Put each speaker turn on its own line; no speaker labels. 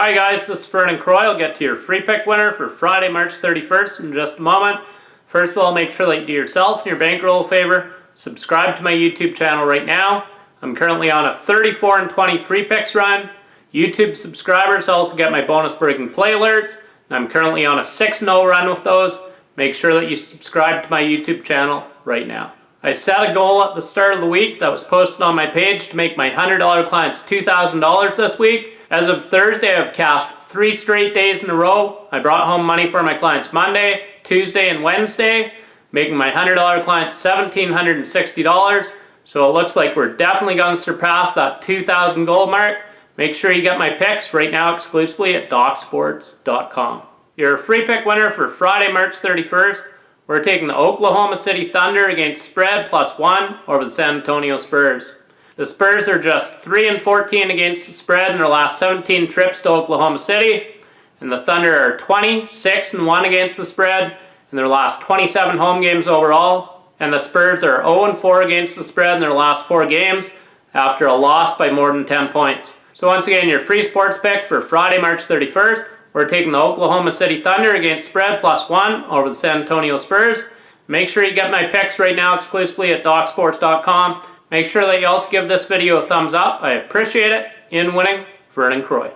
Hi guys, this is Vernon Croy. I'll get to your free pick winner for Friday, March 31st in just a moment. First of all, make sure that you do yourself and your bankroll a favor. Subscribe to my YouTube channel right now. I'm currently on a 34 and 20 free picks run. YouTube subscribers also get my bonus breaking play alerts. And I'm currently on a 6-0 run with those. Make sure that you subscribe to my YouTube channel right now. I set a goal at the start of the week that was posted on my page to make my $100 clients $2,000 this week. As of Thursday, I've cashed three straight days in a row. I brought home money for my clients Monday, Tuesday, and Wednesday, making my $100 clients $1,760. So it looks like we're definitely going to surpass that 2,000 goal mark. Make sure you get my picks right now exclusively at DocSports.com. You're a free pick winner for Friday, March 31st, we're taking the Oklahoma City Thunder against spread plus one over the San Antonio Spurs. The Spurs are just 3 and 14 against the spread in their last 17 trips to Oklahoma City. And the Thunder are 26 and 1 against the spread in their last 27 home games overall. And the Spurs are 0 and 4 against the spread in their last 4 games after a loss by more than 10 points. So once again, your free sports pick for Friday, March 31st, we're taking the Oklahoma City Thunder against spread plus 1 over the San Antonio Spurs. Make sure you get my picks right now exclusively at DocSports.com. Make sure that you also give this video a thumbs up. I appreciate it. In winning, Vernon Croy.